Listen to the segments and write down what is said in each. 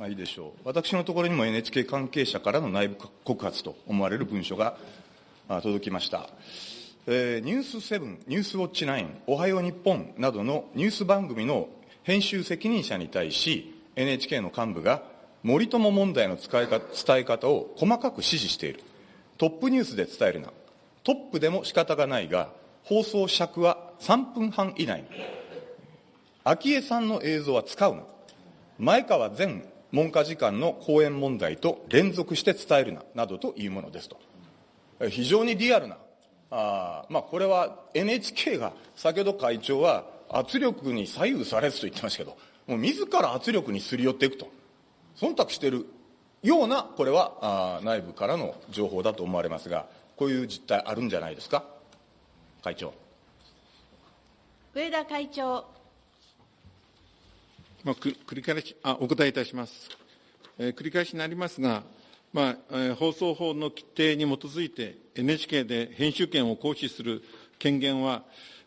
まあいいでしょう。私のところにも NHK 関係者からの内部告発と思われる文書が届きました。えー、ニュース7、ニュースウォッチ9、おはよう日本などのニュース番組の編集責任者に対し、NHK の幹部が森友問題の使いか伝え方を細かく指示している。トップニュースで伝えるな。トップでも仕方がないが、放送尺は3分半以内に。昭恵さんの映像は使うな。前川前文科次官の講演問題と連続して伝えるな、などというものですと。非常にリアルな、あまあ、これは NHK が、先ほど会長は圧力に左右されずと言ってましたけど、もう自ら圧力にすり寄っていくと。忖度しているような、これは内部からの情報だと思われますが、こういう実態あるんじゃないですか？会長。上田会長。まあ、繰り返しあ、お答えいたします。えー、繰り返しになりますが、まあえー、放送法の規定に基づいて NHK で編集権を行使する権限は、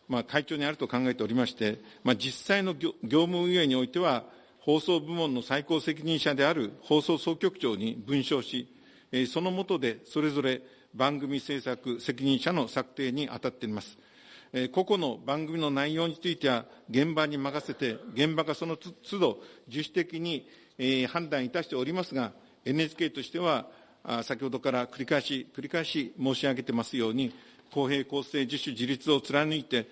まあ、会長にあると考えておりまして、まあ、実際の業務運営においては、放送部門の最高責任者である放送総局長に文書し、えその下でそれぞれ番組制作責任者の策定に当たっています。個々の番組の内容については、現場に任せて、現場がその都度、自主的に判断いたしておりますが、NHK としては、先ほどから繰り返し、繰り返し申し上げてますように、公平公正自主自立を貫いて、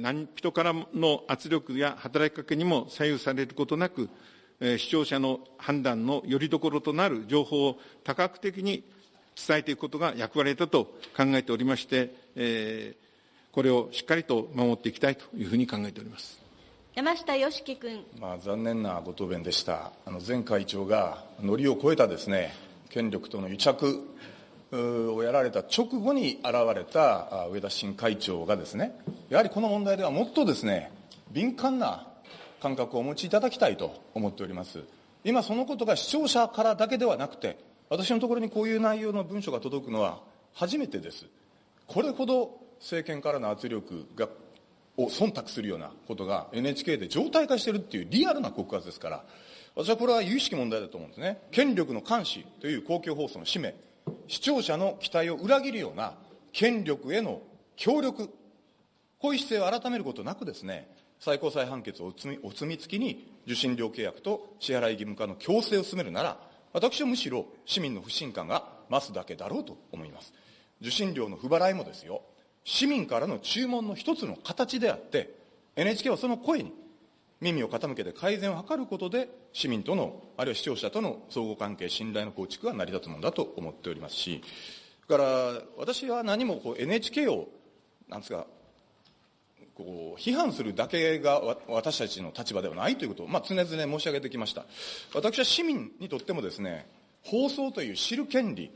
何人からの圧力や働きかけにも左右されることなく、視聴者の判断のよりどころとなる情報を多角的に伝えていくことが役割だと考えておりまして、えー、これをしっかりと守っていきたいというふうに考えております山下良樹君、まあ、残念なご答弁でした、あの前会長がのりを超えたですね権力との癒着をやられた直後に現れた上田新会長がですねやはりこの問題ではもっとですね敏感な感覚をお持ちいただきたいと思っております。今そのことが視聴者からだけではなくて私のところにこういう内容の文書が届くのは初めてです。これほど政権からの圧力がを忖度するようなことが NHK で常態化しているっていうリアルな告発ですから、私はこれは有意識問題だと思うんですね。権力の監視という公共放送の使命、視聴者の期待を裏切るような権力への協力、こういう姿勢を改めることなくですね、最高裁判決をお墨付きに受信料契約と支払い義務化の強制を進めるなら、私はむしろ市民の不信感が増すだけだろうと思います。受信料の不払いもですよ、市民からの注文の一つの形であって、NHK はその声に耳を傾けて改善を図ることで、市民との、あるいは視聴者との相互関係、信頼の構築が成り立つものだと思っておりますし、だから私は何もこう NHK を、なんですか、こう批判するだけが私たちの立場ではないということを、まあ、常々申し上げてきました。私は市民にとってもですね、放送という知る権利、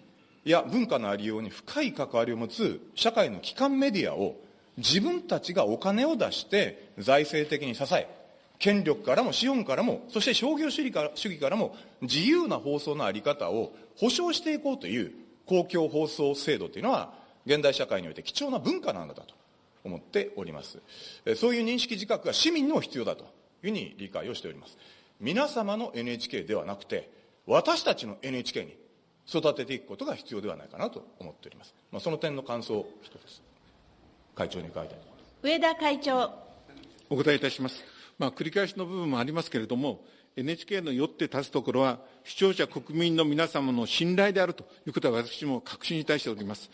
や文化のありように深い関わりを持つ社会の基幹メディアを自分たちがお金を出して財政的に支え、権力からも資本からも、そして商業主義から主義からも自由な放送のあり方を保障していこうという公共放送制度というのは、現代社会において貴重な文化なんだと思っております。そういう認識自覚が市民にも必要だというふうに理解をしております。皆様の NHK ではなくて、私たちの NHK に育てていくことが必要ではないかなと思っております。まあ、その点の感想を一つ、会長に伺いたいと思います。上田会長。お答えいたします。まあ、繰り返しの部分もありますけれども、NHK のよって立つところは、視聴者、国民の皆様の信頼であるということは、私も確信いたしております。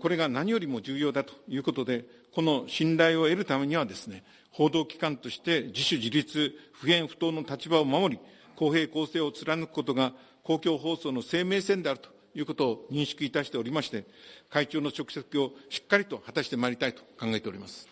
これが何よりも重要だということで、この信頼を得るためにはですね、報道機関として自主自立、不偏不当の立場を守り、公平公正を貫くことが公共放送の生命線であるということを認識いたしておりまして、会長の職責をしっかりと果たしてまいりたいと考えております。